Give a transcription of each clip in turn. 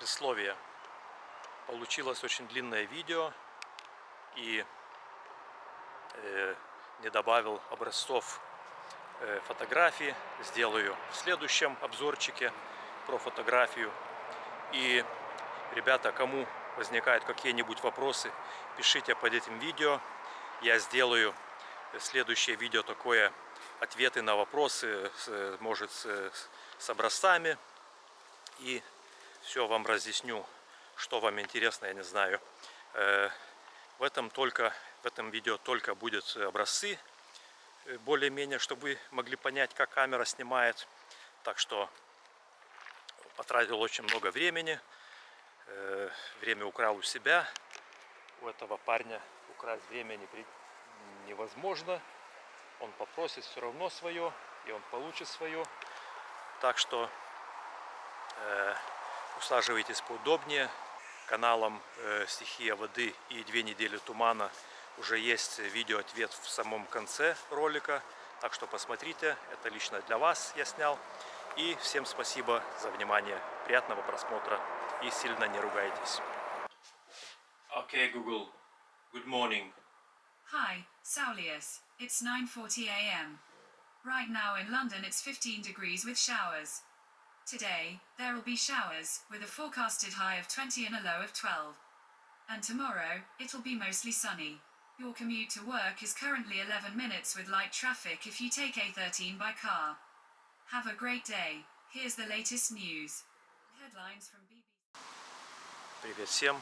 Предсловие. Получилось очень длинное видео и э, не добавил образцов э, фотографий. Сделаю в следующем обзорчике про фотографию. И, ребята, кому возникают какие-нибудь вопросы, пишите под этим видео. Я сделаю следующее видео такое, ответы на вопросы, может, с, с образцами. И все вам разъясню, что вам интересно, я не знаю. Э, в этом только, в этом видео только будут образцы, э, более-менее, чтобы вы могли понять, как камера снимает. Так что потратил очень много времени. Э, время украл у себя. У этого парня украсть время невозможно. Он попросит все равно свое, и он получит свое. Так что усаживайтесь поудобнее. Каналом э, «Стихия воды» и «Две недели тумана» уже есть видео-ответ в самом конце ролика. Так что посмотрите, это лично для вас я снял. И всем спасибо за внимание. Приятного просмотра и сильно не ругайтесь. Okay, Google. Good morning. Hi, Saulius. It's 9.40 a.m. Right now in London it's 15 degrees with showers. Today, there will be showers, with a forecasted high of 20 and a low of 12. And tomorrow, it'll be mostly sunny. Your commute to work is currently 11 minutes with light traffic if you take A13 by car. Have a great day. Here's the latest news. Headlines from BBC. Привет всем!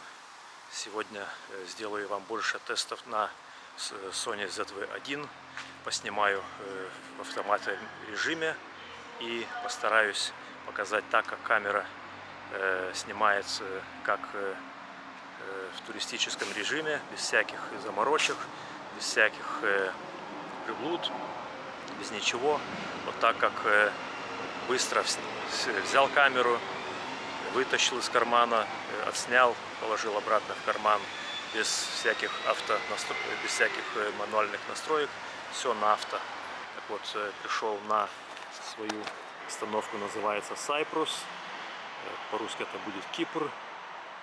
Сегодня э, сделаю вам больше тестов на Sony ZV-1. Поснимаю э, в автоматном режиме и постараюсь показать так, как камера э, снимается, как э, э, в туристическом режиме, без всяких заморочек, без всяких э, приблуд, без ничего. Вот так, как э, быстро взял камеру, вытащил из кармана, э, отснял, положил обратно в карман, без всяких авто без всяких э, мануальных настроек, все на авто. Так вот, э, пришел на свою Остановка называется Cyprus. Э, по-русски это будет Кипр.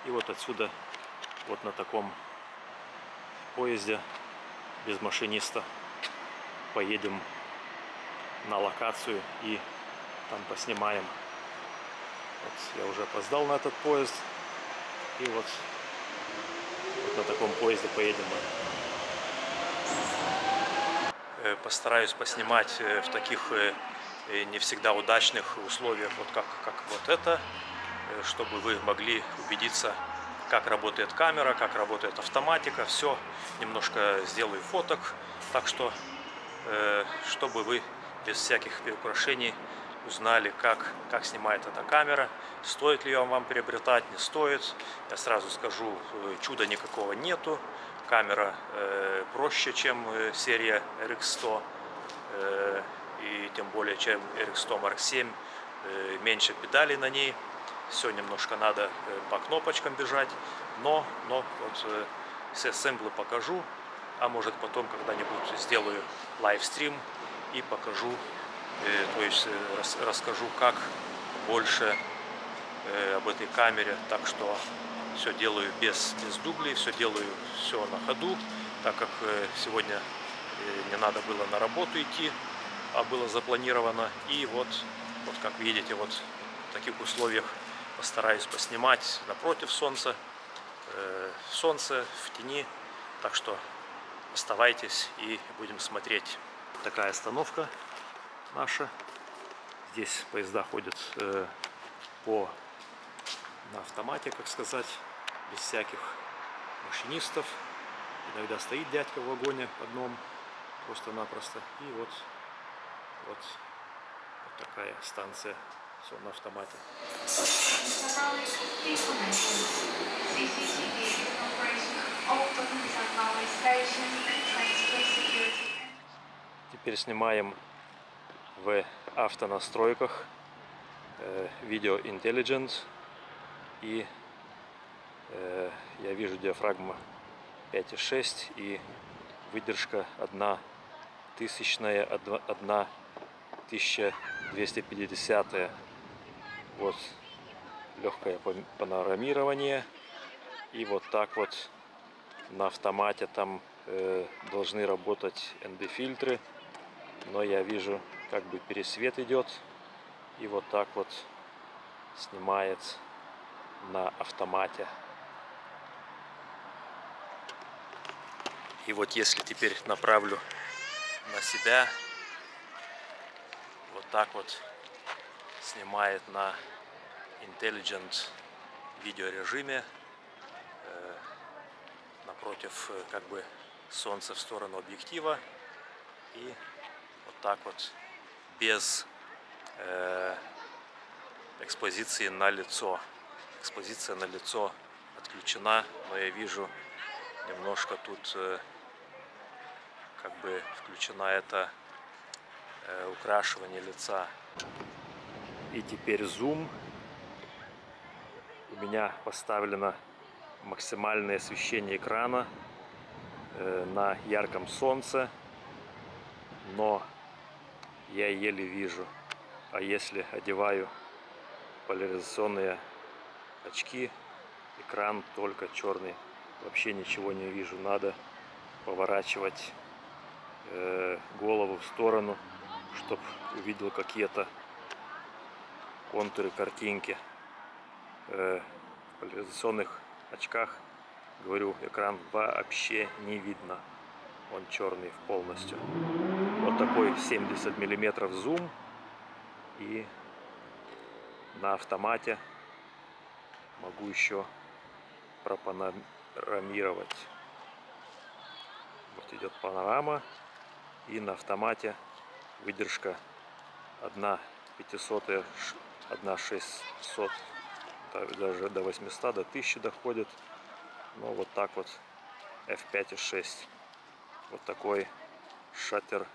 И вот отсюда, вот на таком поезде, без машиниста, поедем на локацию и там поснимаем. Вот я уже опоздал на этот поезд. И вот, вот на таком поезде поедем мы. Э, постараюсь поснимать в таких и не всегда удачных условиях, вот как, как вот это, э, чтобы вы могли убедиться, как работает камера, как работает автоматика, все. Немножко сделаю фоток, так что, э, чтобы вы без всяких украшений узнали, как, как снимает эта камера, стоит ли вам приобретать, не стоит. Я сразу скажу, э, чуда никакого нету. Камера э, проще, чем серия RX100 и тем более, чем RX100 Mark 7, э, меньше педалей на ней, все немножко надо э, по кнопочкам бежать, но, но вот э, все сэмплы покажу, а может потом когда-нибудь сделаю лайвстрим и покажу, то есть расскажу, как больше об этой камере, так что все делаю без, без дублей, все делаю все на ходу, так как сегодня не надо было на работу идти, было запланировано. И вот, вот как видите, вот в таких условиях постараюсь поснимать напротив солнца, э, солнце, в тени. Так что оставайтесь и будем смотреть. Такая остановка наша. Здесь поезда ходят э, по на автомате, как сказать, без всяких машинистов. Иногда стоит дядька в вагоне одном, просто-напросто. И вот вот, вот такая станция, все на автомате. Теперь снимаем в автонастройках э, Intelligence и э, я вижу диафрагма 5,6 и выдержка 1 тысячная, 1 1250 вот легкое пан- панорамирование. И вот так вот на автомате там э, должны работать ND-фильтры. Но я вижу, как бы пересвет идет. И вот так вот снимает на автомате. И вот если теперь направлю на себя, вот так вот снимает на Intelligent видеорежиме э, напротив э, как бы солнца в сторону объектива и вот так вот без э, экспозиции на лицо. Экспозиция на лицо отключена, но я вижу немножко тут э, как бы включена это э, украшивание лица. И теперь зум. У меня поставлено максимальное освещение экрана э, на ярком солнце, но я еле вижу. А если одеваю поляризационные очки, экран только черный. Вообще ничего не вижу. Надо поворачивать э, голову в сторону, чтобы увидел какие-то контуры картинки. Э, в поляризационных очках, говорю, экран вообще не видно. Он черный полностью. Вот такой 70 миллиметров зум и на автомате могу еще пропанорамировать. Вот идет панорама и на автомате выдержка 1 500 1 600 даже до 800 до 1000 доходит. Но вот так вот f5 и 6 вот такой шаттер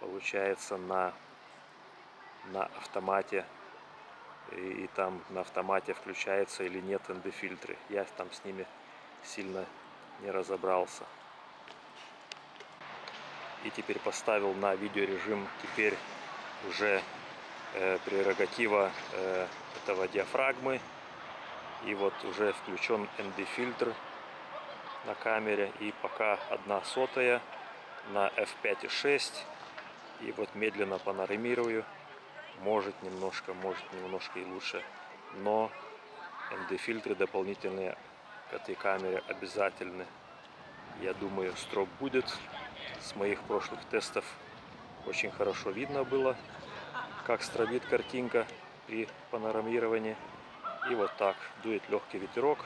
получается на на автомате. И, и там на автомате включается или нет ND фильтры я там с ними сильно не разобрался и теперь поставил на видеорежим теперь уже э, прерогатива э, этого диафрагмы. И вот уже включен ND фильтр на камере. И пока одна сотая на f5.6 и вот медленно панорамирую может немножко может немножко и лучше. Но ND фильтры дополнительные к этой камере обязательны. Я думаю строп будет с моих прошлых тестов очень хорошо видно было как стробит картинка при панорамировании. И вот так дует легкий ветерок.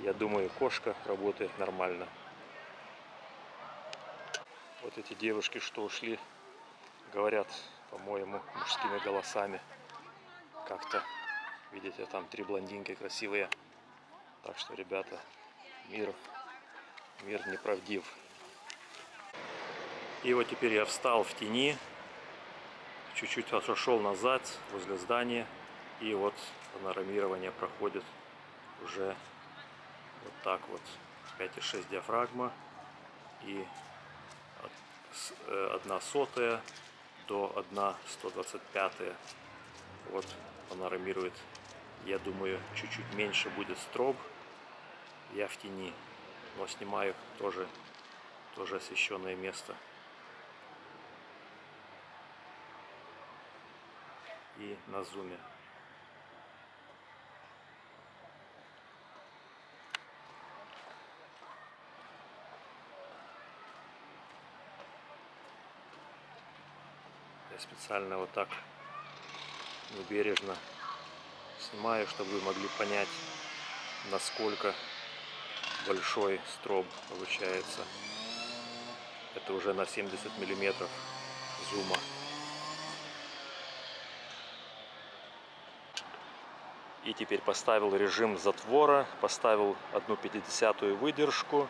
Я думаю кошка работает нормально. Вот эти девушки что ушли говорят по-моему мужскими голосами. Как-то видите там три блондинки красивые. Так что ребята мир мир неправдив и вот теперь я встал в тени чуть-чуть отошел назад возле здания и вот панорамирование проходит уже вот так вот. 5,6 диафрагма и э, одна сотая до 1 125 вот панорамирует. Я думаю чуть-чуть меньше будет строб. Я в тени но снимаю тоже тоже освещенное место и на зуме. Я специально вот так бережно снимаю чтобы вы могли понять насколько большой строб получается. Это уже на 70 миллиметров зума и теперь поставил режим затвора поставил одну 50 выдержку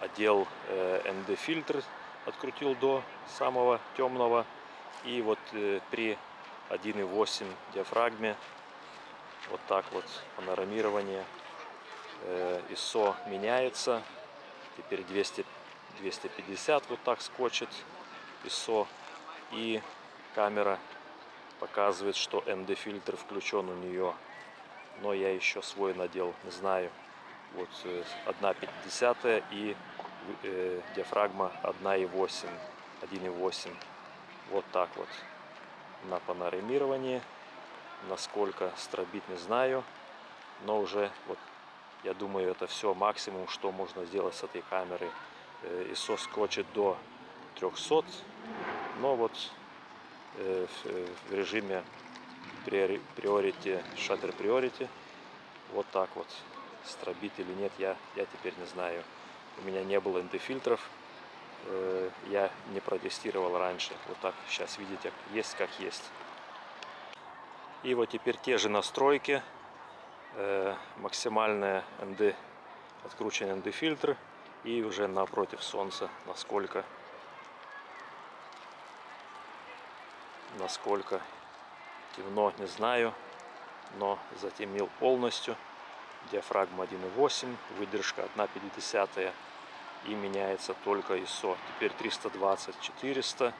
одел э, ND фильтр открутил до самого темного. И вот э, при 1.8 диафрагме вот так вот панорамирование э, ISO меняется. Теперь 200 250 вот так скочит ISO и камера показывает что ND фильтр включен у нее но я еще свой надел, не знаю. Вот э, 1,50 и э, диафрагма 1,8, 1,8. Вот так вот на панорамировании. Насколько стробит, не знаю. Но уже, вот, я думаю, это все максимум, что можно сделать с этой камеры. Э, ISO скочит до 300. Но вот э, в, э, режиме priority, shutter priority, вот так вот. Стробит или нет, я, я теперь не знаю. У меня не было ND-фильтров. Э, Я не протестировал раньше. Вот так сейчас видите, есть как есть. И вот теперь те же настройки. Э, Максимальная ND, открученный ND фильтр. И уже напротив солнца, насколько насколько темно, не знаю, но затемнил полностью. Диафрагма 1.8, выдержка 1.50 и меняется только ISO. Теперь 320, 400.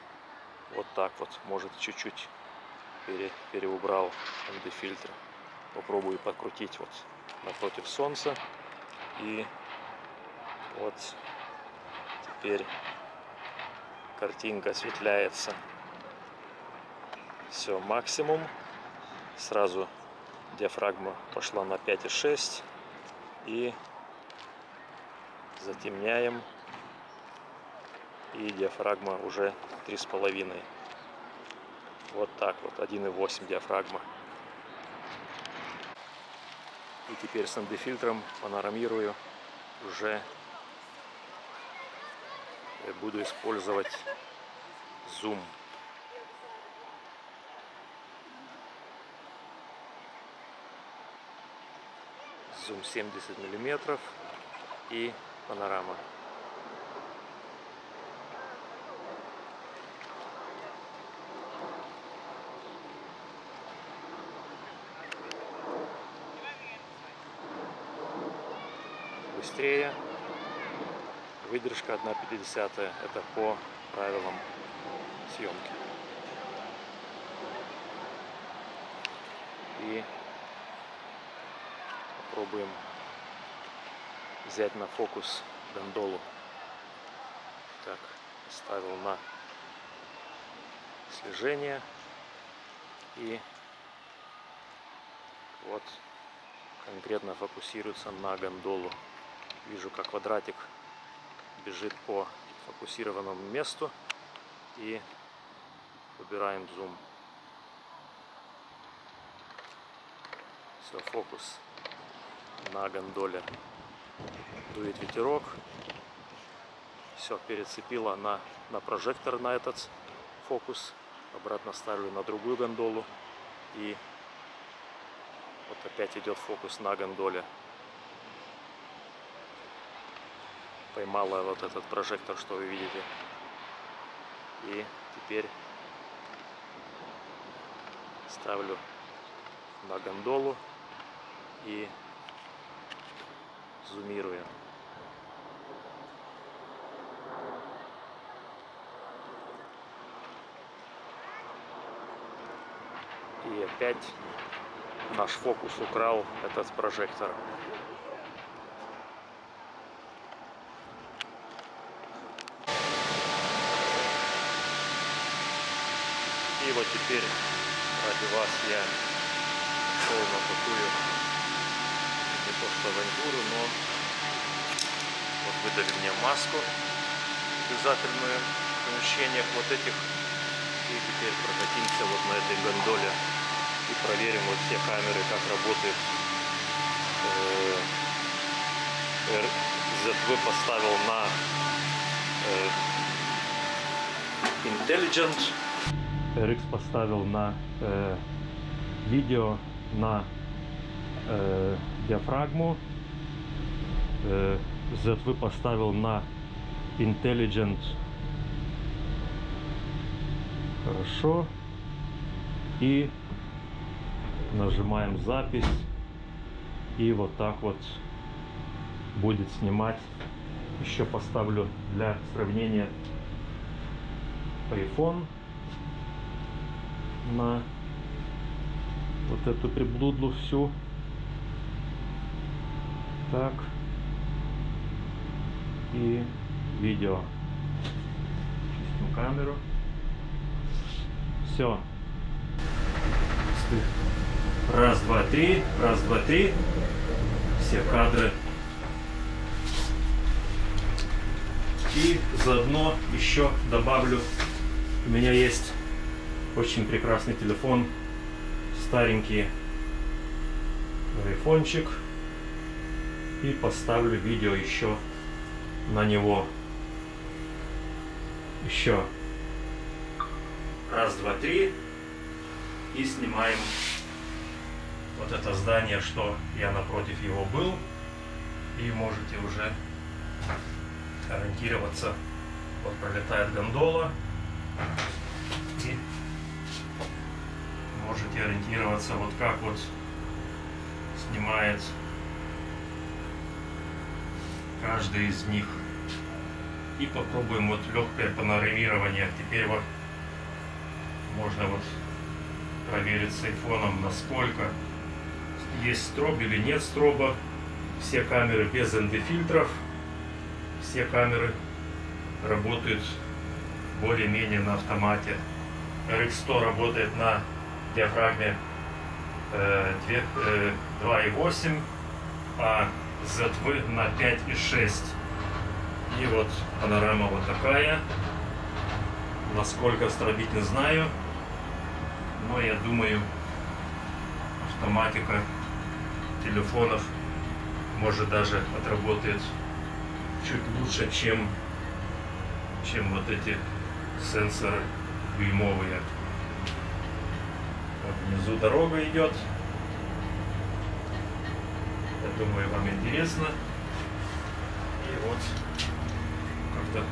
Вот так вот, может чуть-чуть пере, переубрал ND фильтр. Попробую подкрутить вот напротив солнца. И вот теперь картинка осветляется все максимум. Сразу диафрагма пошла на 5,6 и затемняем. И диафрагма уже 3,5 вот так вот. 1,8 диафрагма. И теперь с ND фильтром панорамирую. Уже буду использовать зум зум 70 миллиметров и панорама. Быстрее. Выдержка 1,50. Это по правилам съемки. И попробуем взять на фокус гондолу. Так, ставил на слежение. И вот конкретно фокусируется на гондолу. Вижу, как квадратик бежит по фокусированному месту. И выбираем зум. Все, фокус на гондоле. Дует ветерок. Все перецепила на на прожектор на этот фокус. Обратно ставлю на другую гондолу. И вот опять идет фокус на гондоле. Поймала вот этот прожектор что вы видите. И теперь ставлю на гондолу. И зумируя. И опять наш фокус украл этот прожектор. И вот теперь ради вас я шел на авантюру, но вот выдали мне маску обязательную в помещениях вот этих. И теперь прокатимся вот на этой гондоле и проверим вот все камеры, как работает. ZV поставил на Intelligent. RX поставил на э, видео на э, диафрагму. ZV поставил на Intelligent. Хорошо. И нажимаем запись. И вот так вот будет снимать. Еще поставлю для сравнения iPhone на вот эту приблудлу всю Так. И видео. Чистим камеру. Все. Раз, два, три. Раз, два, три. Все кадры. И заодно еще добавлю, у меня есть очень прекрасный телефон, старенький айфончик. И поставлю видео еще на него. Еще. Раз, два, три. И снимаем вот это здание, что я напротив его был. И можете уже ориентироваться. Вот пролетает гондола. И можете ориентироваться вот как вот снимает каждый из них. И попробуем вот легкое панорамирование. Теперь вот можно вот проверить с айфоном, насколько есть строб или нет строба. Все камеры без ND-фильтров. Все камеры работают более-менее на автомате. RX100 работает на диафрагме э, 2,8, а ZV на 5,6. И вот панорама вот такая. Насколько стробить не знаю. Но я думаю, автоматика телефонов может даже отработает чуть лучше, чем, чем вот эти сенсоры дюймовые. Вот внизу дорога идет. Я думаю, вам интересно. И вот как-то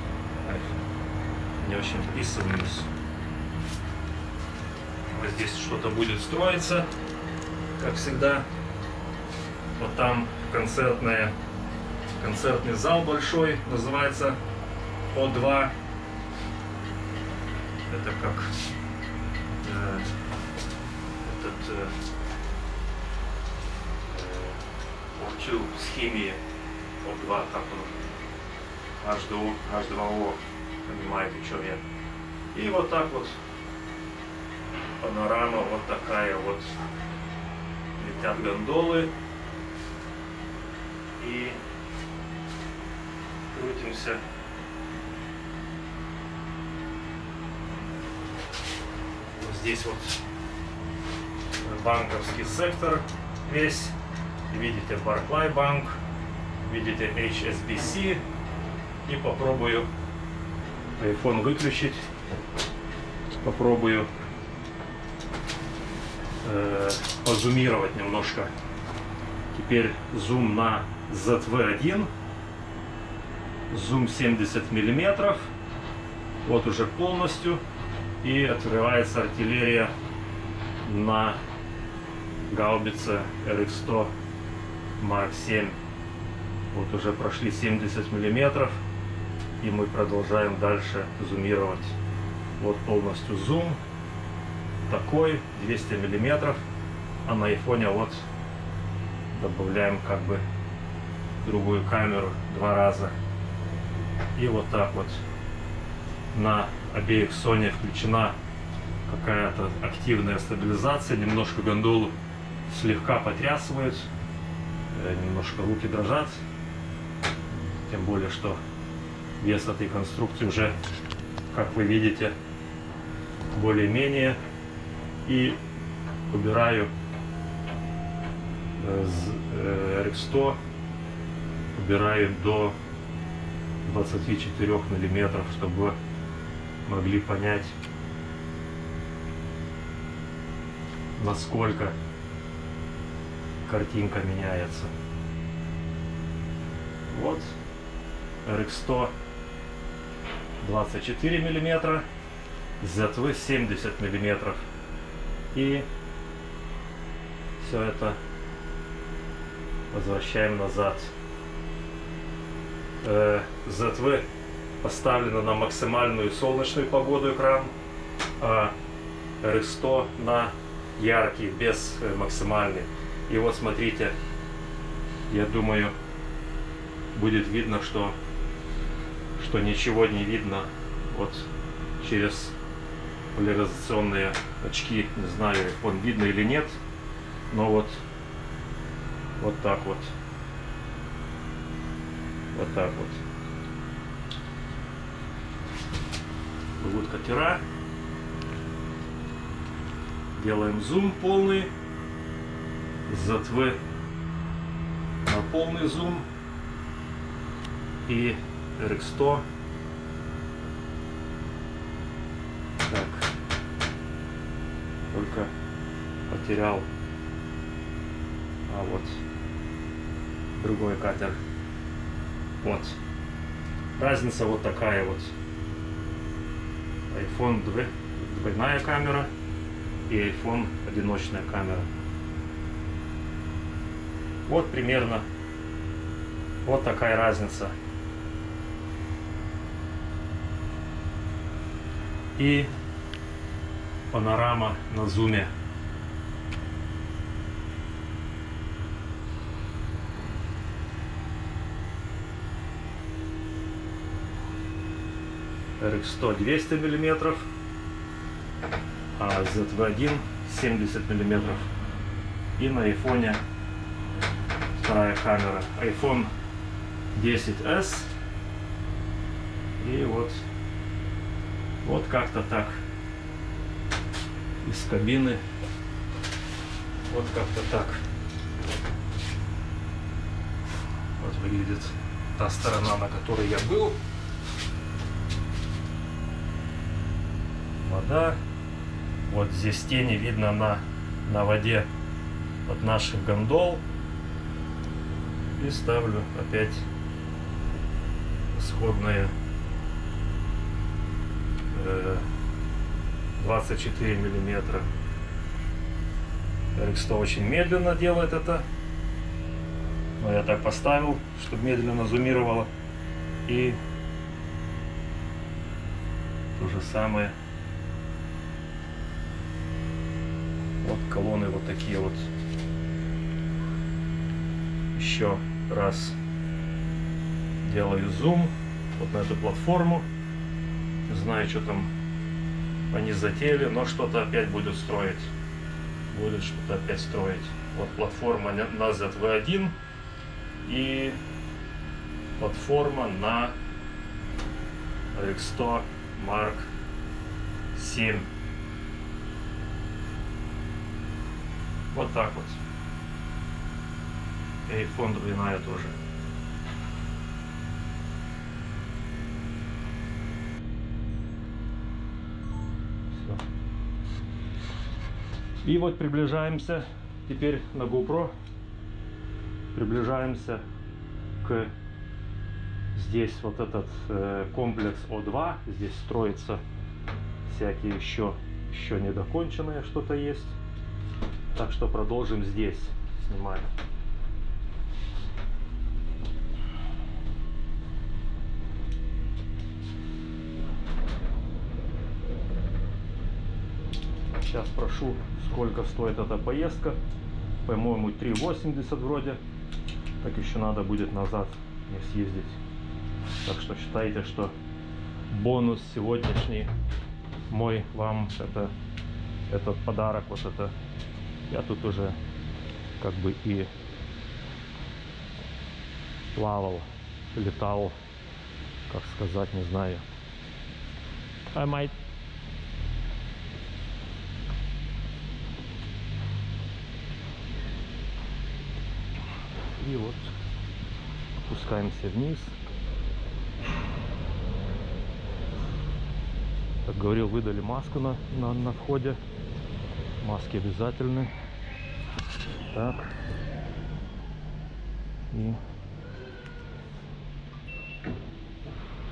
не очень вписываюсь. Вот здесь что-то будет строиться, как всегда. Вот там концертная, концертный зал большой, называется О2. Это как э, этот э, э, с химии О2, как он, H2O, H2O, понимаете, что я. И вот так вот панорама вот такая вот. Летят гондолы. И крутимся. Вот здесь вот банковский сектор весь. Видите Barclay банк, видите HSBC. И попробую iPhone выключить. Попробую э, позумировать немножко. Теперь зум на ZV1. Зум 70 миллиметров. Вот уже полностью. И открывается артиллерия на гаубице RX-100 Mark 7. Вот уже прошли 70 миллиметров. И мы продолжаем дальше зумировать. Вот полностью зум. Такой, 200 миллиметров. А на айфоне вот добавляем как бы другую камеру два раза. И вот так вот на обеих Sony включена какая-то активная стабилизация. Немножко гондолу слегка потрясывает. Э, немножко руки дрожат. Тем более, что вес этой конструкции уже, как вы видите, более-менее. И убираю RX100 убираю до 24 миллиметров, чтобы могли понять, насколько картинка меняется. Вот RX100 24 миллиметра, ZV 70 миллиметров. И все это возвращаем назад. Э, ZV поставлено на максимальную солнечную погоду экран, а RX100 на яркий, без э, максимальный. И вот смотрите, я думаю, будет видно, что, что ничего не видно вот через поляризационные очки. Не знаю, он видно или нет, но вот, вот так вот. Вот так вот. Плывут катера. Делаем зум полный. ZV на полный зум. И RX100. Так. Только потерял. А вот другой катер. Вот. Разница вот такая вот. iPhone 2, двойная камера и iPhone одиночная камера. Вот примерно вот такая разница. И панорама на зуме. RX100 200 миллиметров, а ZV1 70 миллиметров. И на айфоне вторая камера. iPhone 10s. И вот, вот как-то так из кабины. Вот как-то так. Вот выглядит та сторона, на которой я был. Вода. Вот здесь тени видно на, на воде от наших гондол. И ставлю опять исходные э, 24 миллиметра. RX100 очень медленно делает это. Но я так поставил, чтобы медленно зумировало. И то же самое. Вот колонны вот такие вот. Еще раз делаю зум вот на эту платформу. Не знаю, что там они затеяли, но что-то опять будут строить. Будут что-то опять строить. Вот платформа на ZV1 и платформа на RX100 Mark 7. Вот так вот. И фон двойная тоже. Всё. И вот приближаемся теперь на GoPro. Приближаемся к здесь вот этот э, комплекс О2. Здесь строится всякие еще, еще недоконченное что-то есть. Так что продолжим здесь снимать. Сейчас прошу, сколько стоит эта поездка. По-моему, 3,80 вроде. Так еще надо будет назад мне съездить. Так что считайте, что бонус сегодняшний мой вам это этот подарок вот это я тут уже как бы и плавал летал как сказать не знаю I might и вот опускаемся вниз. Как говорил выдали маску на, на, на входе. Маски обязательны. Так. И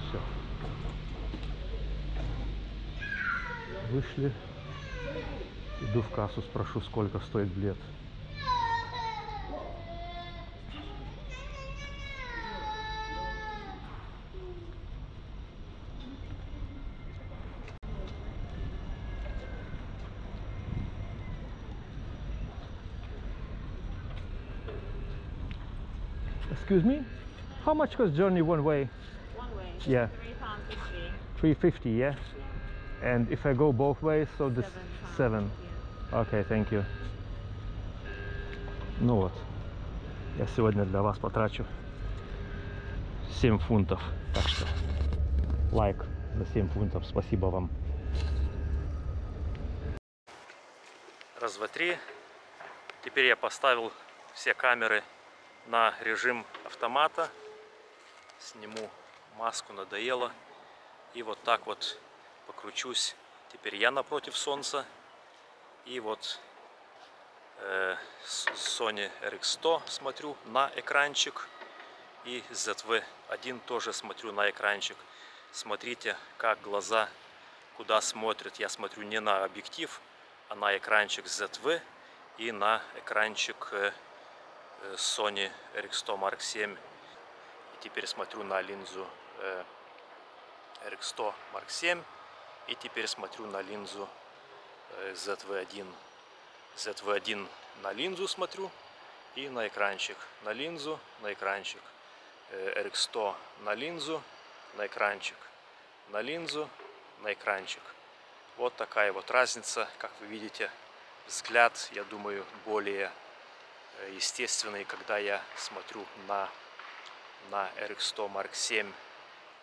все вышли. Иду в кассу спрошу сколько стоит билет Excuse me? How much cost journey one way? One way. Yeah. Three pound fifty. 350, yeah? And if I go both ways, so this Seven. 7. Yeah. Окей, thank you. Ну вот, я сегодня для вас потрачу 7 фунтов. Так что лайк за 7 фунтов. Спасибо вам. Раз, два, три. Теперь я поставил все камеры на режим автомата. Сниму маску, надоело. И вот так вот покручусь. Теперь я напротив солнца. И вот э, Sony RX100 смотрю на экранчик. И ZV-1 тоже смотрю на экранчик. Смотрите, как глаза куда смотрят. Я смотрю не на объектив, а на экранчик ZV и на экранчик э, Sony RX100 Mark VII. И теперь смотрю на линзу э, RX100 Mark VII. И теперь смотрю на линзу э, ZV1. ZV1 на линзу смотрю и на экранчик. На линзу, на экранчик. Э, RX100 на линзу, на экранчик. На линзу, на экранчик. Вот такая вот разница. Как вы видите, взгляд, я думаю, более э, естественный, когда я смотрю на, на RX100 Mark VII.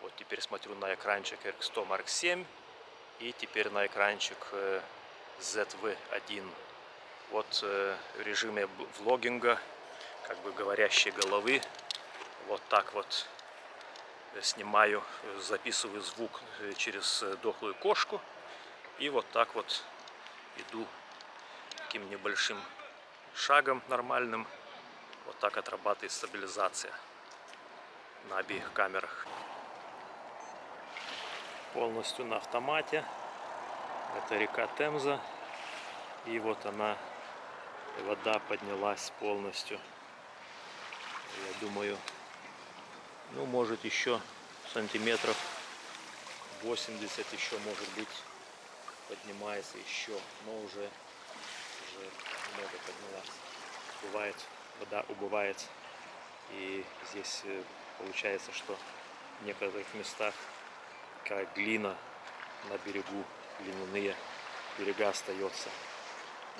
Вот теперь смотрю на экранчик RX100 Mark VII и теперь на экранчик э, ZV1. Вот э, в режиме влогинга, как бы говорящей головы, вот так вот э, снимаю, записываю звук через дохлую кошку и вот так вот иду таким небольшим шагом нормальным. Вот так отрабатывает стабилизация на обеих камерах. Полностью на автомате. Это река Темза. И вот она, вода поднялась полностью. Я думаю, ну может еще сантиметров 80 еще может быть поднимается еще, но уже, уже много поднялась. Бывает, вода убывает. И здесь э, получается, что в некоторых местах как глина на берегу, глиняные берега остается.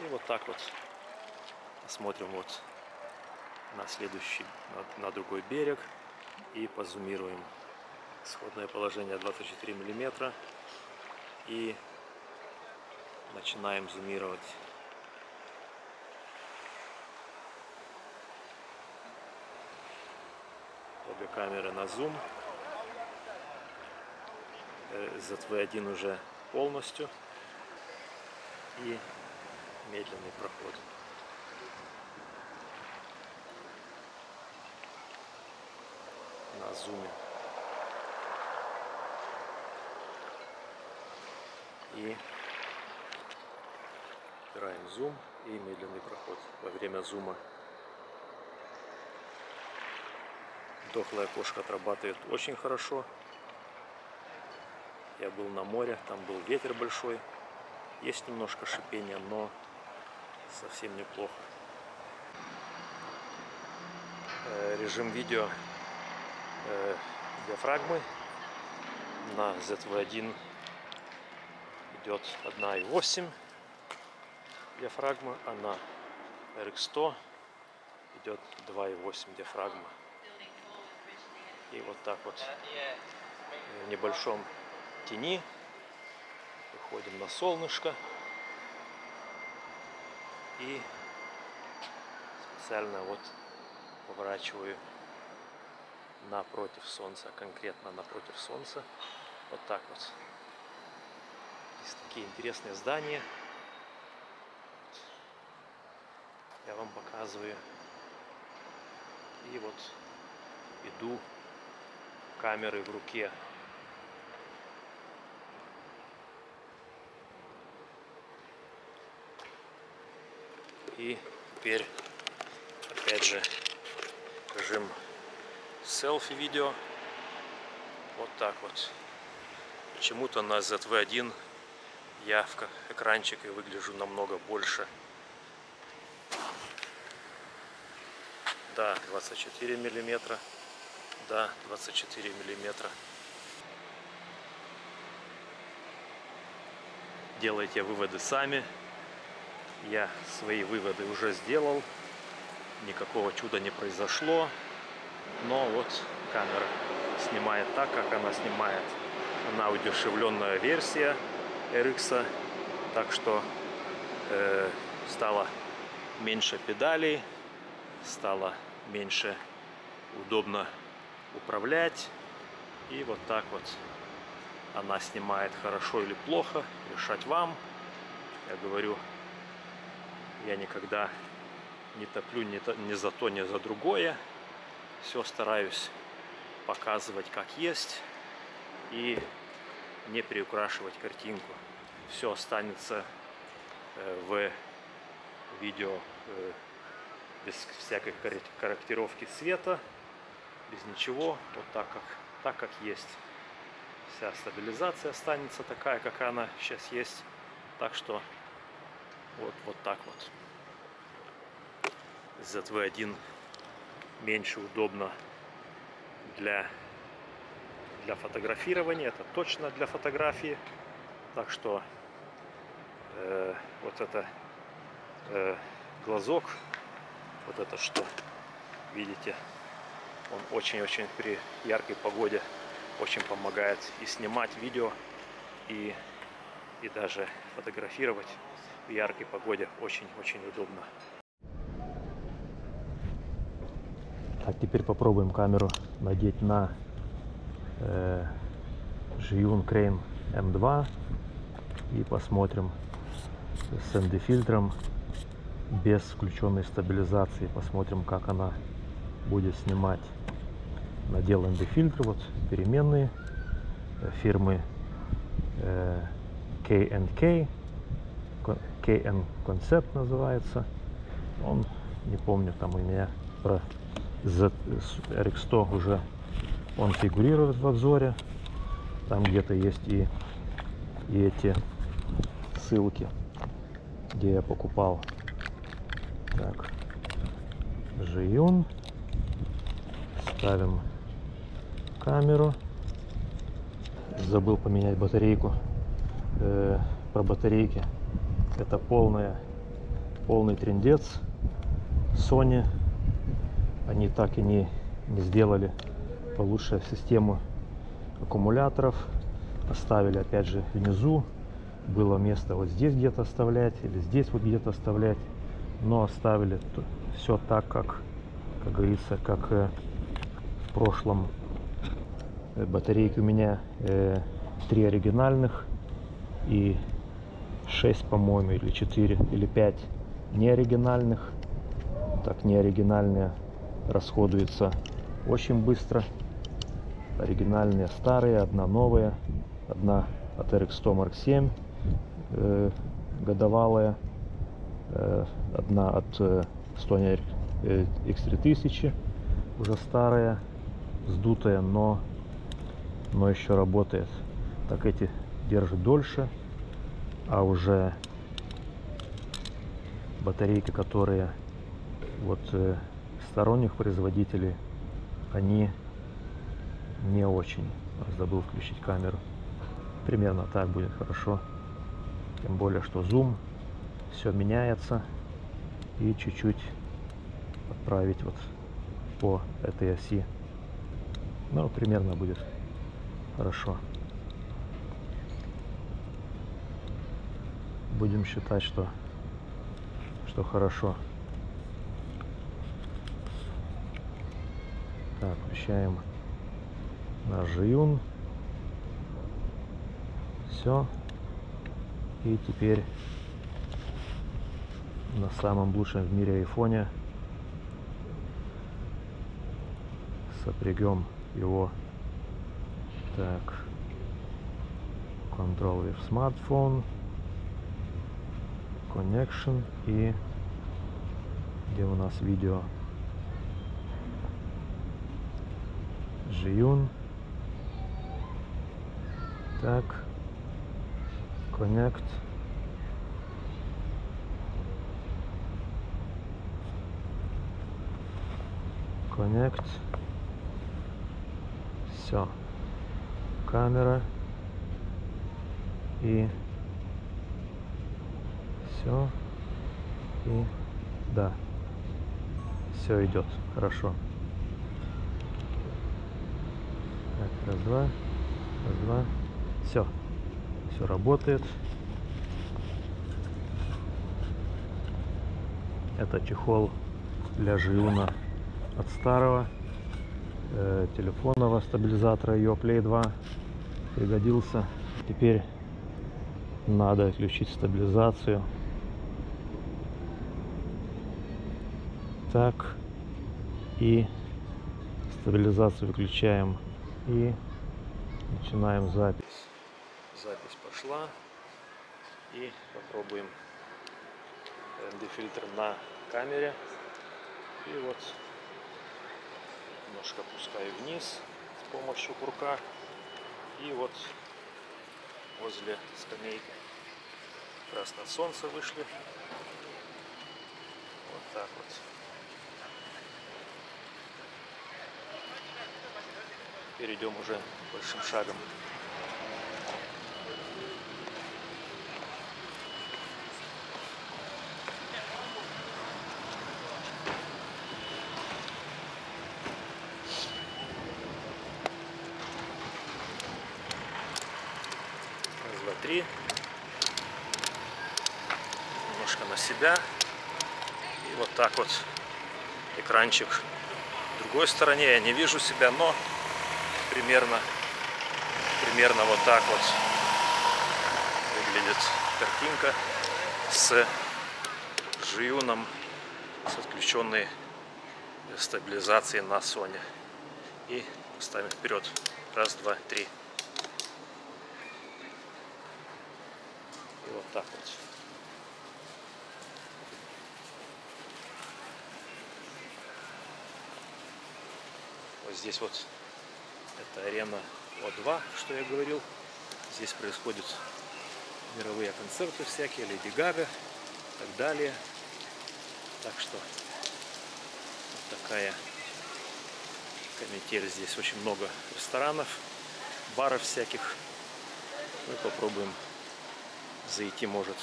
И вот так вот посмотрим вот на следующий, на, на другой берег и позумируем. Исходное положение 24 миллиметра и начинаем зумировать. Обе камеры на зум. Э, ZV-1 уже полностью. И медленный проход. На зуме. И убираем зум и медленный проход во время зума. Дохлая кошка отрабатывает очень хорошо. Я был на море, там был ветер большой. Есть немножко шипения, но совсем неплохо. Э, Режим видео э, диафрагмы на ZV-1 идет 1.8 диафрагма, а на RX100 идет 2.8 диафрагма. И вот так вот в небольшом тени выходим на солнышко и специально вот поворачиваю напротив солнца, конкретно напротив солнца. Вот так вот. Здесь такие интересные здания. Я вам показываю. И вот иду камеры в руке. И теперь, опять же, режим селфи видео. Вот так вот. Почему-то на ZV-1 я в ка- экранчике выгляжу намного больше. Да, 24 миллиметра. Да, 24 миллиметра. Делайте выводы сами. Я свои выводы уже сделал. Никакого чуда не произошло. Но вот камера снимает так, как она снимает. Она удешевленная версия RX. Так что э, стало меньше педалей, стало меньше удобно управлять. И вот так вот она снимает хорошо или плохо, решать вам. Я говорю, я никогда не топлю ни, то, ни за то, ни за другое. Все стараюсь показывать как есть и не приукрашивать картинку. Все останется э, в видео э, без всякой корректировки цвета, без ничего, вот так как, так как есть. Вся стабилизация останется такая, как она сейчас есть. Так что вот, вот так вот. ZV-1 меньше удобно для, для фотографирования. Это точно для фотографии. Так что э, вот это э, глазок, вот это что, видите, он очень-очень при яркой погоде очень помогает и снимать видео, и, и даже фотографировать в яркой погоде очень-очень удобно. Так, теперь попробуем камеру надеть на э, Zhiyun Crane M2 и посмотрим с ND фильтром без включенной стабилизации. Посмотрим, как она будет снимать. Надел ND фильтр, вот переменные э, фирмы э, K&K, KN Concept называется. Он, не помню, там у меня про RX100 уже он фигурирует в обзоре. Там где-то есть и, и эти ссылки, где я покупал. Так, Жиюн. Ставим камеру. Забыл поменять батарейку. Э, про батарейки. Это полная, полный трендец. Sony. Они так и не, не сделали получше систему аккумуляторов. Оставили опять же внизу было место вот здесь где-то оставлять или здесь вот где-то оставлять но оставили все так как как говорится как э, в прошлом. Э, батарейки у меня э, три оригинальных и 6 по-моему или 4 или 5 неоригинальных. Так неоригинальные расходуются очень быстро. Оригинальные старые одна новая одна от RX100 Mark 7 э, годовалая, э, одна от э, Stony X3000, уже старая, сдутая, но, но еще работает. Так эти держат дольше, а уже батарейки, которые вот э, сторонних производителей, они не очень. Забыл включить камеру. Примерно так будет хорошо. Тем более, что зум все меняется. И чуть-чуть отправить вот по этой оси. Ну, примерно будет хорошо. Будем считать, что, что хорошо. Так, включаем наш жиюн. Все. И теперь на самом лучшем в мире айфоне сопрягем его так control with smartphone connection и где у нас видео Жиюн так connect connect Все. Камера. И все. И да. Все идет. Хорошо. Так, раз, два. Раз, два. Все. Все работает. Это чехол для жиуна от старого э, телефонного стабилизатора Yoplay 2 пригодился. Теперь надо отключить стабилизацию. Так. И стабилизацию выключаем. И начинаем запись. Запись пошла. И попробуем ND-фильтр на камере. И вот немножко опускаю вниз с помощью курка. И вот возле скамейки как солнце вышли. Вот так вот. Перейдем уже большим шагом. Раз, два, три. Немножко на себя. И вот так вот экранчик в другой стороне. Я не вижу себя, но примерно, примерно вот так вот выглядит картинка с жиюном, с отключенной стабилизацией на Sony. И ставим вперед. Раз, два, три. И вот так вот. Вот здесь вот это арена О2, что я говорил. Здесь происходят мировые концерты всякие, Леди Гага и так далее. Так что вот такая канитель. Здесь очень много ресторанов, баров всяких. Мы попробуем зайти, может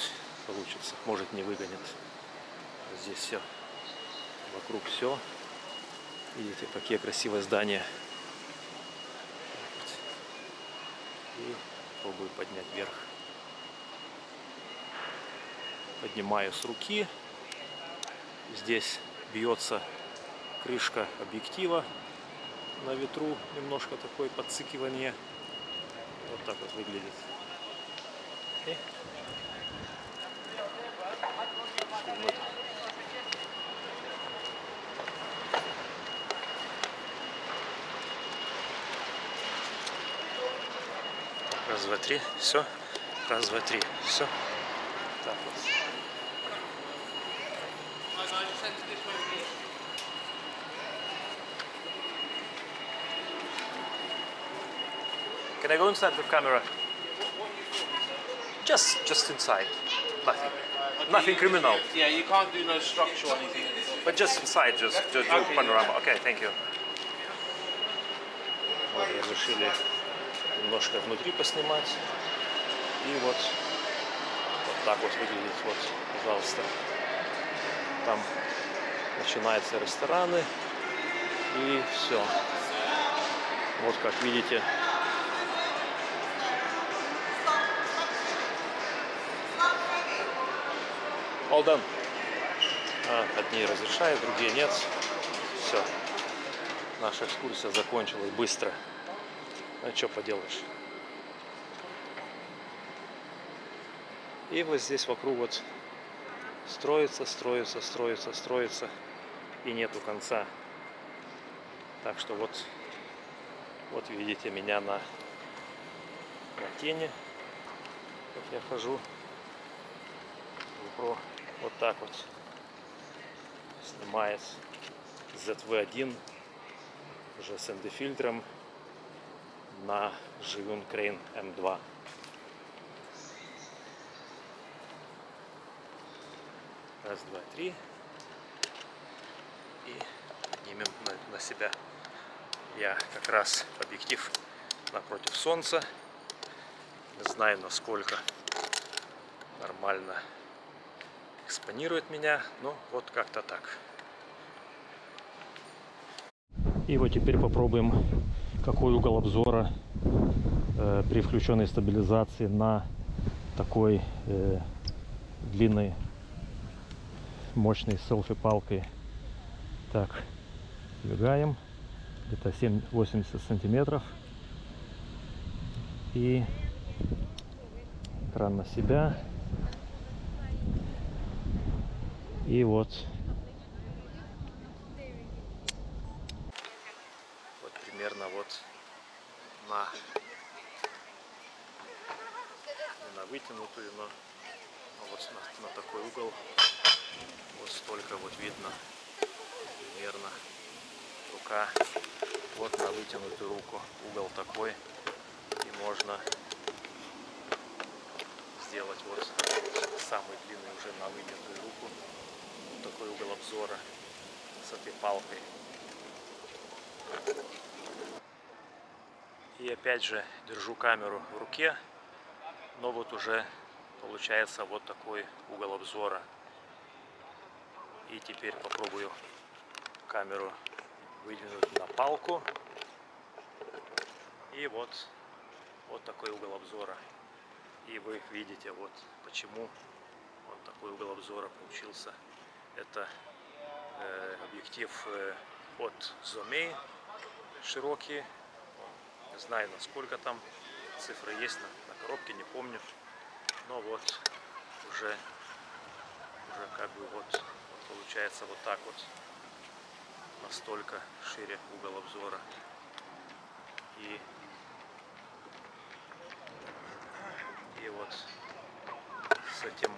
получится, может не выгонят. Здесь все, вокруг все. Видите, какие красивые здания. И пробую поднять вверх. Поднимаю с руки. Здесь бьется крышка объектива на ветру. Немножко такое подцикивание. Вот так вот выглядит. И Раз, два, три. Все. Раз, два, три. Все. Так вот. Can I go inside the camera? Just, just inside. Nothing. Nothing criminal. Yeah, you can't do no structure or anything. But just inside, just, just do Okay. panorama. Okay, thank you. Вот, разрешили немножко внутри поснимать. И вот, вот так вот выглядит. Вот, пожалуйста. Там начинаются рестораны. И все. Вот как видите. All done. А, одни разрешают, другие нет. Все. Наша экскурсия закончилась быстро. А что поделаешь. И вот здесь вокруг вот строится, строится, строится, строится. И нету конца. Так что вот, вот видите меня на, на тени. Как я хожу. GoPro вот так вот снимает ZV-1 уже с ND-фильтром на Живун Crane M2. Раз, два, три. И поднимем на, себя. Я как раз объектив напротив солнца. Не знаю, насколько нормально экспонирует меня. Ну, вот как-то так. И вот теперь попробуем, какой угол обзора э, при включенной стабилизации на такой э, длинной мощной селфи-палкой. Так, двигаем где-то 7-80 сантиметров. И экран на себя. И вот примерно вот на не на вот на, на такой угол. Вот столько вот видно. Примерно. Рука. Вот на вытянутую руку. Угол такой. И можно сделать вот самый длинный уже на вытянутую руку. Вот такой угол обзора с этой палкой. И опять же держу камеру в руке но вот уже получается вот такой угол обзора и теперь попробую камеру выдвинуть на палку. И вот, вот такой угол обзора. И вы видите, вот почему вот такой угол обзора получился. Это э, объектив э, от Zomei широкий. Не знаю, насколько там цифры есть коробке, не помню. Но вот уже, уже как бы вот получается вот так вот. Настолько шире угол обзора. И и вот с этим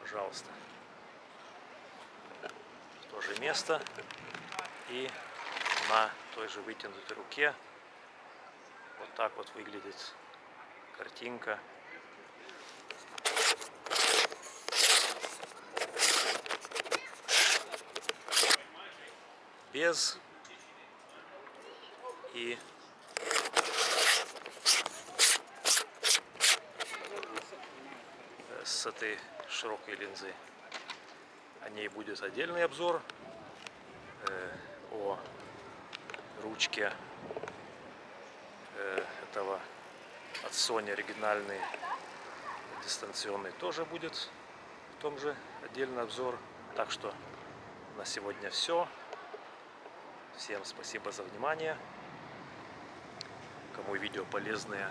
пожалуйста в то место. И на той же вытянутой руке вот так вот выглядит картинка без и с этой широкой линзы. О ней будет отдельный обзор э, о ручке этого от Sony оригинальный дистанционный тоже будет в том же отдельный обзор. Так что на сегодня все. Всем спасибо за внимание. Кому видео полезное,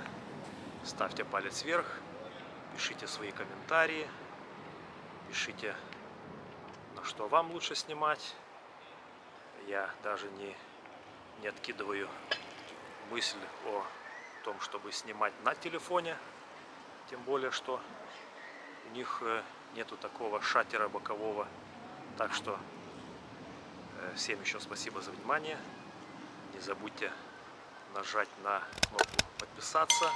ставьте палец вверх, пишите свои комментарии, пишите, на что вам лучше снимать. Я даже не, не откидываю мысль о том, чтобы снимать на телефоне, тем более, что у них э, нету такого шатера бокового, так что Всем еще спасибо за внимание. Не забудьте нажать на кнопку подписаться, э,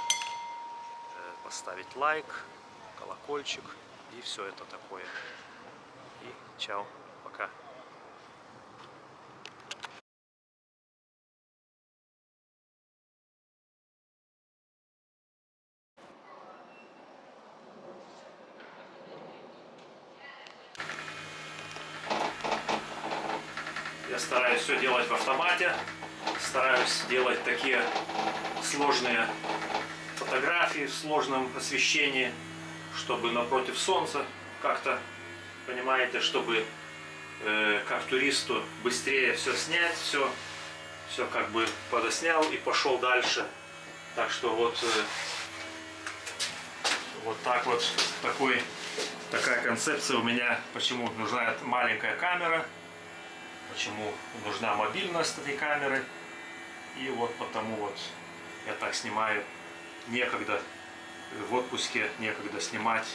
поставить лайк, колокольчик и все это такое. И чао, пока. Я стараюсь все делать в автомате, стараюсь делать такие сложные фотографии в сложном освещении, чтобы напротив солнца как-то, понимаете, чтобы э, как туристу быстрее все снять, все, все как бы подоснял и пошел дальше. Так что вот, э, вот так вот такой, такая концепция у меня, почему нужна маленькая камера почему нужна мобильность этой камеры. И вот потому вот я так снимаю. Некогда в отпуске, некогда снимать,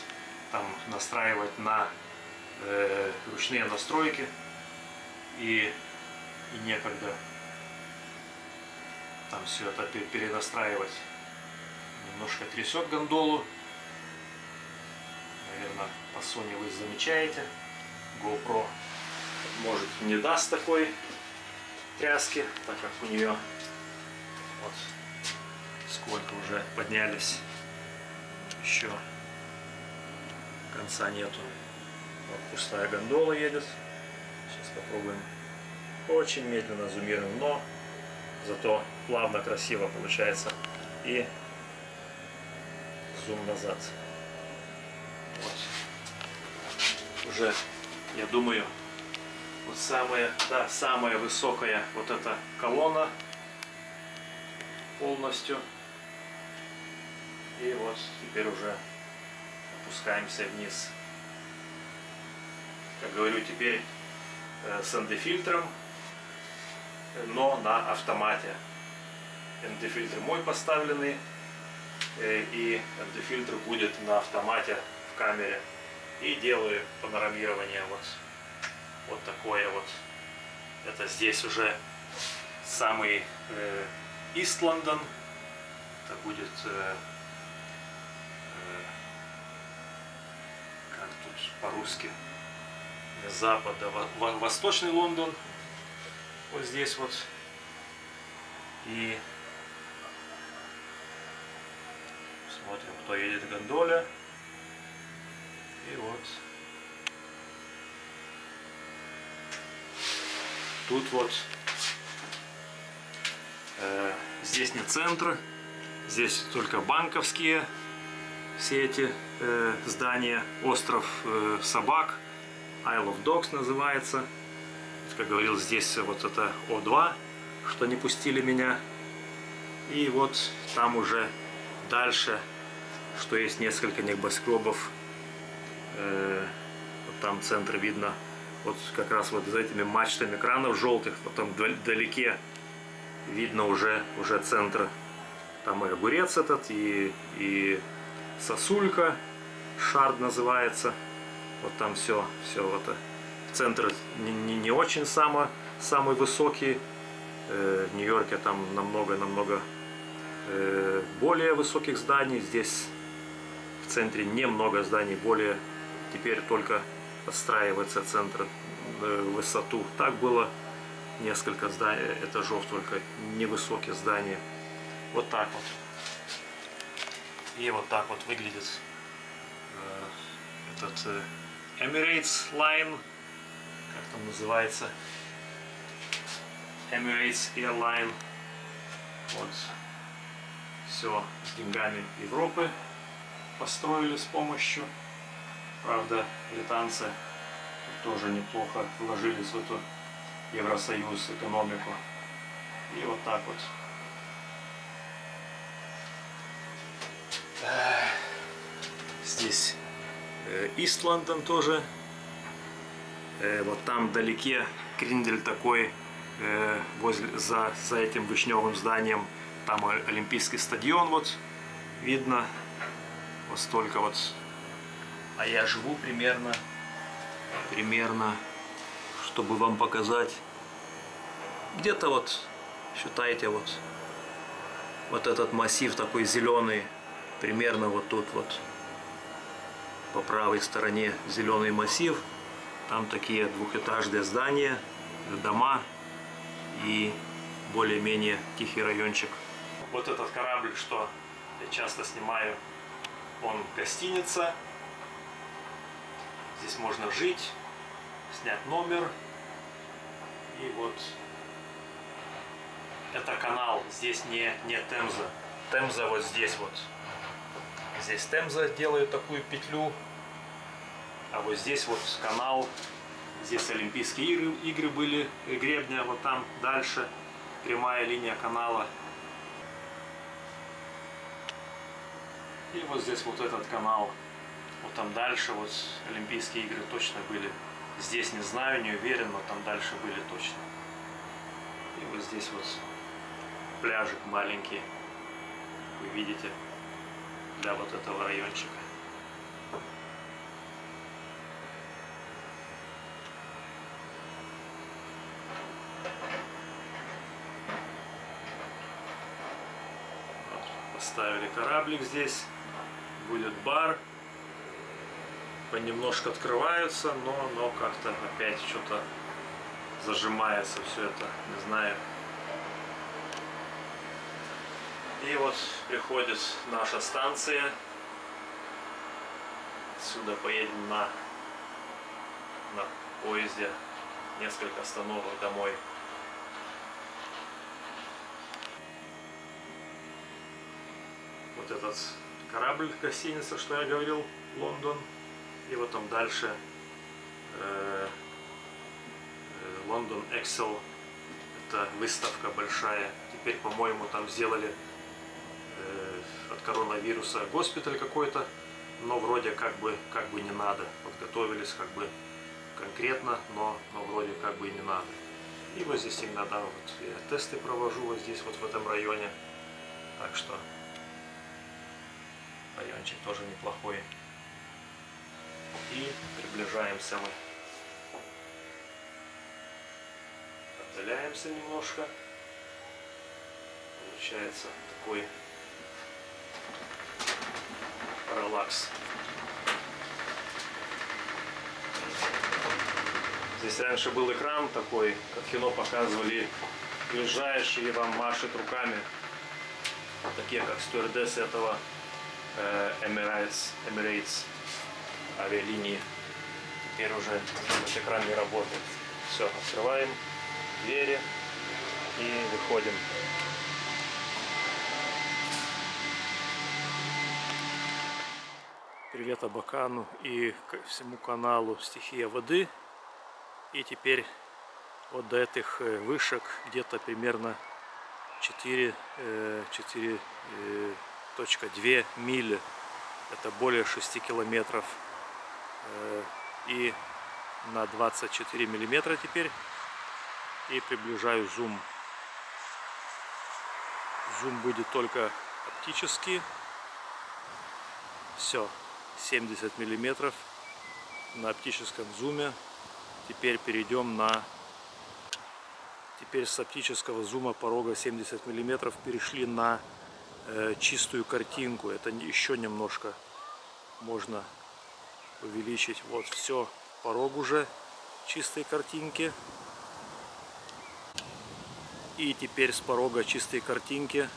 там настраивать на э, ручные настройки. И, и некогда там все это перенастраивать. Немножко трясет гондолу. Наверное, по Sony вы замечаете. GoPro может не даст такой тряски, так как у нее вот сколько уже поднялись. Еще конца нету. Вот пустая гондола едет. Сейчас попробуем. Очень медленно зумируем, но зато плавно, красиво получается. И зум назад. Вот. Уже, я думаю, вот самая, да, самая высокая вот эта колонна полностью. И вот теперь уже опускаемся вниз. Как говорю, теперь э, с ND-фильтром, но на автомате. ND-фильтр мой поставленный, э, и ND-фильтр будет на автомате в камере. И делаю панорамирование вот, вот такое вот. Это здесь уже самый э, East. Это будет э, как тут по-русски? Запада, во- восточный Лондон, вот здесь вот, и смотрим, кто едет в гондоле, и вот тут вот э, здесь не центр, здесь только банковские все эти э, здания, остров э, собак, Isle of Dogs называется. Как говорил, здесь вот это О2, что не пустили меня. И вот там уже дальше, что есть несколько небоскребов. Э, там центр видно, вот как раз вот за этими мачтами экранов желтых, вот там вдалеке видно уже, уже центр. Там и огурец этот, и, и сосулька, шард называется. Вот там все, все вот. Центр не, не, не очень само, самый высокий. Э, в Нью-Йорке там намного-намного э, более высоких зданий. Здесь в центре немного зданий, более теперь только отстраивается центр э, высоту. Так было несколько зданий, этажов, только невысокие здания. Вот так вот. И вот так вот выглядит э, этот э, Emirates Line, как там называется, Emirates Airline. Вот все с деньгами Европы построили с помощью. Правда, британцы тоже неплохо вложились в эту Евросоюз экономику. И вот так вот. Здесь Ист Лондон тоже. Э, вот там вдалеке криндель такой, э, возле, за, за этим вишневым зданием. Там Олимпийский стадион вот видно. Вот столько вот. А я живу примерно, примерно, чтобы вам показать, где-то вот, считайте вот, вот этот массив такой зеленый, примерно вот тут вот по правой стороне зеленый массив там такие двухэтажные здания дома и более-менее тихий райончик. Вот этот корабль что я часто снимаю он гостиница здесь можно жить снять номер и вот это канал здесь не не темза темза вот здесь вот Здесь Темза делает такую петлю. А вот здесь вот канал. Здесь Олимпийские игры, игры были, гребня вот там дальше. Прямая линия канала. И вот здесь вот этот канал. Вот там дальше вот Олимпийские игры точно были. Здесь не знаю, не уверен, но там дальше были точно. И вот здесь вот пляжик маленький. Вы видите для вот этого райончика. Вот, поставили кораблик здесь, будет бар. Понемножку открываются, но, но как-то опять что-то зажимается все это, не знаю. И вот приходит наша станция. Отсюда поедем на, на поезде несколько остановок домой. Вот этот корабль, гостиница, что я говорил, Лондон. И вот там дальше э, э, Лондон Excel. Это выставка большая. Теперь, по-моему, там сделали э, от коронавируса госпиталь какой-то. Но вроде как бы, как бы не надо. Подготовились как бы конкретно, но, но вроде как бы и не надо. И вот здесь иногда вот я тесты провожу вот здесь, вот в этом районе. Так что райончик тоже неплохой. И приближаемся мы. Отдаляемся немножко. Получается такой параллакс. Здесь раньше был экран такой, как кино показывали, и вам машет руками, такие как стюардессы этого э, Emirates, Emirates авиалинии. Теперь уже этот экран не работает. Все, открываем двери и выходим. Привет Абакану и всему каналу Стихия воды. И теперь вот до этих э, вышек где-то примерно 4, 4 2 мили. Это более 6 километров. Э, и на 24 миллиметра теперь. И приближаю зум. Зум будет только оптический. Все. 70 миллиметров на оптическом зуме. Теперь перейдем на... Теперь с оптического зума порога 70 миллиметров перешли на Э, чистую картинку. Это еще немножко можно увеличить. Вот все, порог уже чистой картинки. И теперь с порога чистой картинки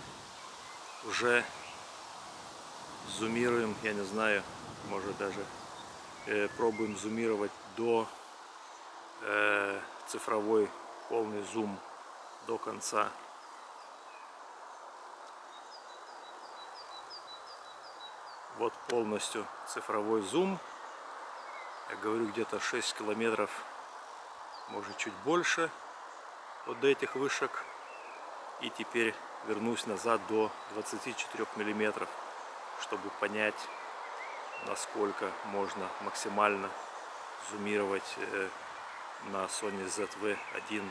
уже зумируем, я не знаю, может даже э, пробуем зумировать до э, цифровой полный зум до конца. Вот полностью цифровой зум. Я говорю, где-то 6 километров, может чуть больше от этих вышек. И теперь вернусь назад до 24 миллиметров, чтобы понять, насколько можно максимально зумировать э, на Sony ZV-1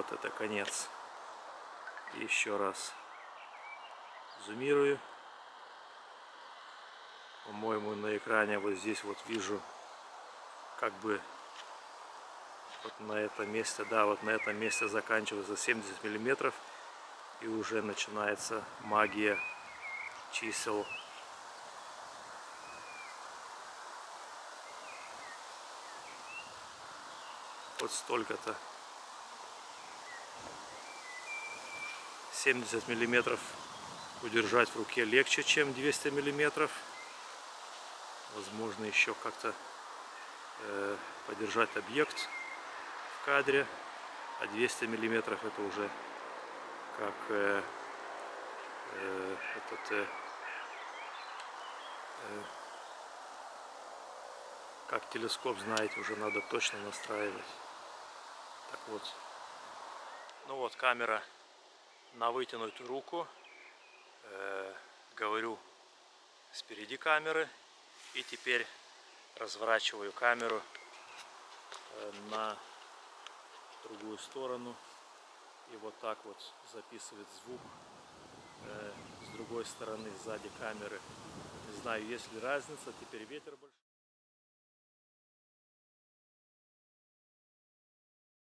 Вот это конец. Еще раз зумирую. По-моему, на экране вот здесь вот вижу, как бы вот на этом месте, да, вот на этом месте заканчивается 70 миллиметров и уже начинается магия чисел вот столько-то 70 миллиметров удержать в руке легче, чем 200 миллиметров. Возможно, еще как-то э, подержать объект в кадре. А 200 миллиметров это уже как э, э, этот э, э, как телескоп, знаете, уже надо точно настраивать. Так вот. Ну вот камера на вытянутую руку. Э, говорю спереди камеры. И теперь разворачиваю камеру э, на другую сторону. И вот так вот записывает звук э, с другой стороны, сзади камеры. Не знаю, есть ли разница. Теперь ветер больше.